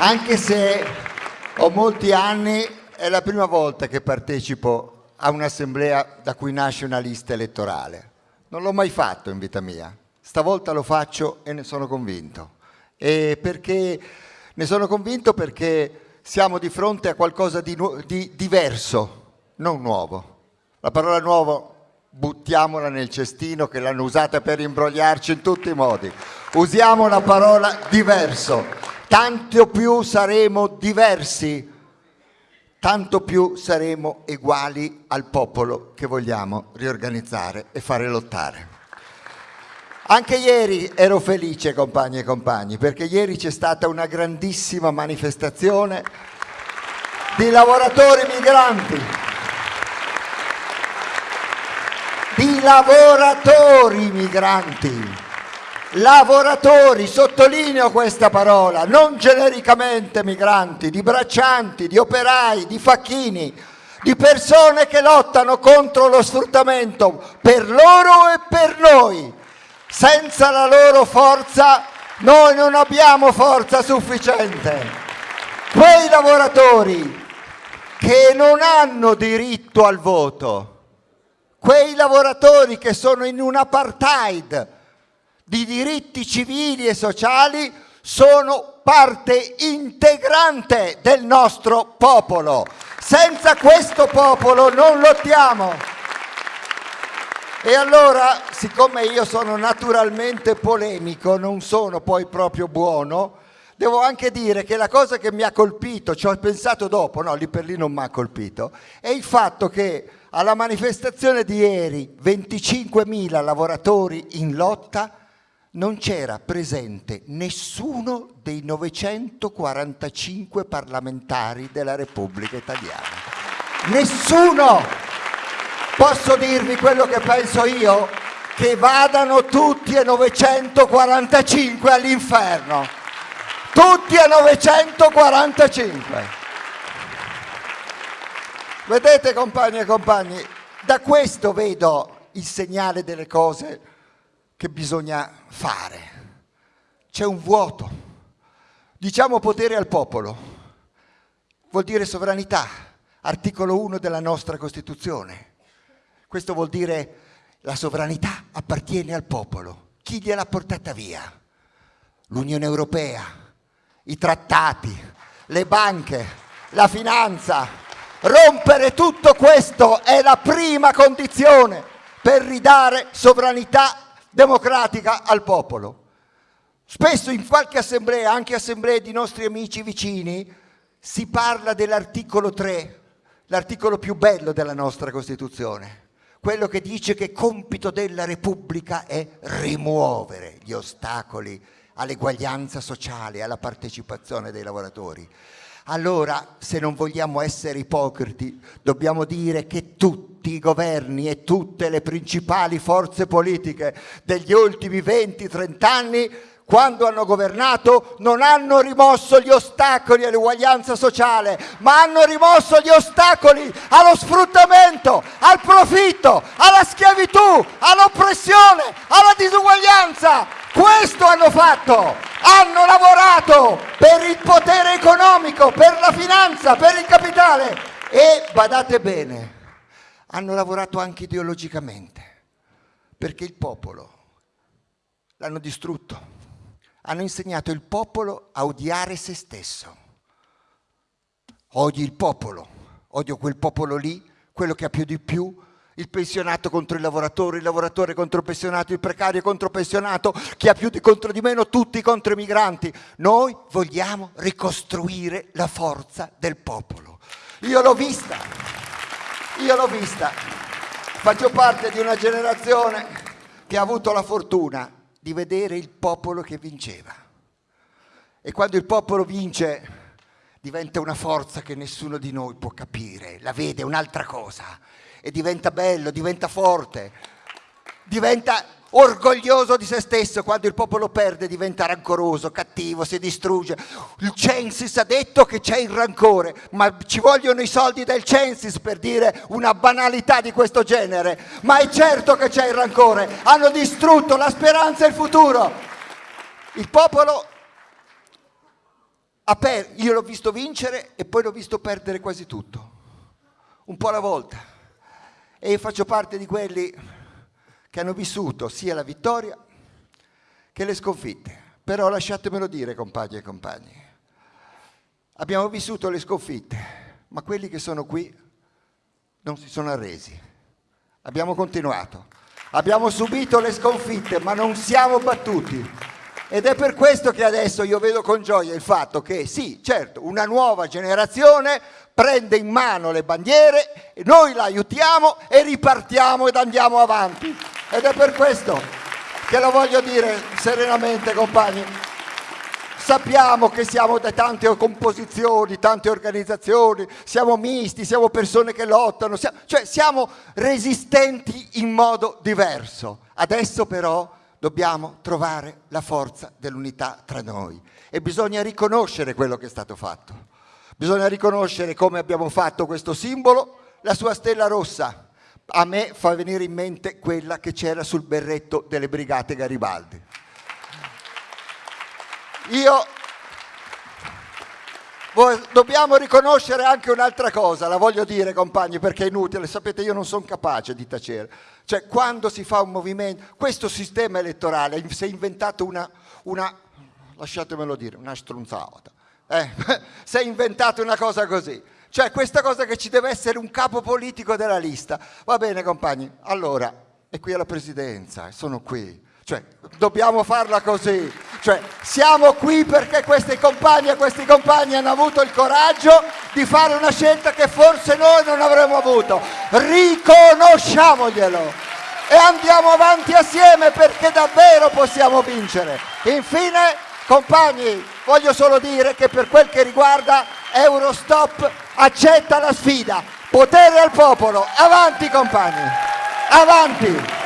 anche se ho molti anni, è la prima volta che partecipo a un'assemblea da cui nasce una lista elettorale. Non l'ho mai fatto in vita mia, stavolta lo faccio e ne sono convinto. E perché ne sono convinto perché siamo di fronte a qualcosa di, di diverso, non nuovo. La parola nuovo buttiamola nel cestino che l'hanno usata per imbrogliarci in tutti i modi. Usiamo la parola diverso. Tanto più saremo diversi, tanto più saremo uguali al popolo che vogliamo riorganizzare e fare lottare. Anche ieri ero felice, compagni e compagni, perché ieri c'è stata una grandissima manifestazione di lavoratori migranti di lavoratori migranti. Lavoratori, sottolineo questa parola, non genericamente migranti, di braccianti, di operai, di facchini, di persone che lottano contro lo sfruttamento per loro e per noi. Senza la loro forza noi non abbiamo forza sufficiente. Quei lavoratori che non hanno diritto al voto, quei lavoratori che sono in un apartheid di diritti civili e sociali sono parte integrante del nostro popolo. Senza questo popolo non lottiamo. E allora, siccome io sono naturalmente polemico, non sono poi proprio buono, devo anche dire che la cosa che mi ha colpito, ci ho pensato dopo, no, lì per lì non mi ha colpito, è il fatto che alla manifestazione di ieri, 25.000 lavoratori in lotta, non c'era presente nessuno dei 945 parlamentari della Repubblica Italiana. Nessuno! Posso dirvi quello che penso io? Che vadano tutti e 945 all'inferno. Tutti e 945. Vedete compagni e compagni, da questo vedo il segnale delle cose che bisogna fare. C'è un vuoto. Diciamo potere al popolo. Vuol dire sovranità, articolo 1 della nostra Costituzione. Questo vuol dire la sovranità appartiene al popolo. Chi gliel'ha portata via? L'Unione Europea, i trattati, le banche, la finanza, Rompere tutto questo è la prima condizione per ridare sovranità democratica al popolo. Spesso in qualche assemblea, anche assemblee di nostri amici vicini, si parla dell'articolo 3, l'articolo più bello della nostra Costituzione, quello che dice che compito della Repubblica è rimuovere gli ostacoli all'eguaglianza sociale, alla partecipazione dei lavoratori. Allora, se non vogliamo essere ipocriti, dobbiamo dire che tutti i governi e tutte le principali forze politiche degli ultimi 20-30 anni quando hanno governato non hanno rimosso gli ostacoli all'uguaglianza sociale, ma hanno rimosso gli ostacoli allo sfruttamento, al profitto, alla schiavitù, all'oppressione, alla disuguaglianza. Questo hanno fatto, hanno lavorato per il potere economico, per la finanza, per il capitale e, badate bene, hanno lavorato anche ideologicamente, perché il popolo l'hanno distrutto hanno insegnato il popolo a odiare se stesso. Odi il popolo, odio quel popolo lì, quello che ha più di più, il pensionato contro il lavoratore, il lavoratore contro il pensionato, il precario contro il pensionato, chi ha più di contro di meno, tutti contro i migranti. Noi vogliamo ricostruire la forza del popolo. Io l'ho vista, io l'ho vista. Faccio parte di una generazione che ha avuto la fortuna di vedere il popolo che vinceva. E quando il popolo vince diventa una forza che nessuno di noi può capire, la vede, un'altra cosa, e diventa bello, diventa forte, diventa orgoglioso di se stesso, quando il popolo perde diventa rancoroso, cattivo, si distrugge. Il Censis ha detto che c'è il rancore, ma ci vogliono i soldi del Censis per dire una banalità di questo genere. Ma è certo che c'è il rancore, hanno distrutto la speranza e il futuro. Il popolo io l'ho visto vincere e poi l'ho visto perdere quasi tutto, un po' alla volta. E io faccio parte di quelli che hanno vissuto sia la vittoria che le sconfitte. Però lasciatemelo dire, compagni e compagni, abbiamo vissuto le sconfitte, ma quelli che sono qui non si sono arresi. Abbiamo continuato. Abbiamo subito le sconfitte, ma non siamo battuti. Ed è per questo che adesso io vedo con gioia il fatto che sì, certo, una nuova generazione prende in mano le bandiere, noi la aiutiamo e ripartiamo ed andiamo avanti. Ed è per questo che lo voglio dire serenamente, compagni. Sappiamo che siamo da tante composizioni, tante organizzazioni, siamo misti, siamo persone che lottano, siamo, cioè siamo resistenti in modo diverso. Adesso però dobbiamo trovare la forza dell'unità tra noi e bisogna riconoscere quello che è stato fatto. Bisogna riconoscere come abbiamo fatto questo simbolo, la sua stella rossa. A me fa venire in mente quella che c'era sul berretto delle brigate Garibaldi. Io dobbiamo riconoscere anche un'altra cosa, la voglio dire compagni perché è inutile, sapete io non sono capace di tacere. Cioè quando si fa un movimento, questo sistema elettorale si è inventato una, una lasciatemelo dire, una strunzata. Eh, si è inventato una cosa così. Cioè questa cosa che ci deve essere un capo politico della lista. Va bene compagni, allora, è qui alla presidenza, sono qui. Cioè, dobbiamo farla così. Cioè, siamo qui perché questi compagni e questi compagni hanno avuto il coraggio di fare una scelta che forse noi non avremmo avuto. Riconosciamoglielo e andiamo avanti assieme perché davvero possiamo vincere. Infine, compagni, voglio solo dire che per quel che riguarda Eurostop accetta la sfida. Potere al popolo. Avanti compagni. Avanti.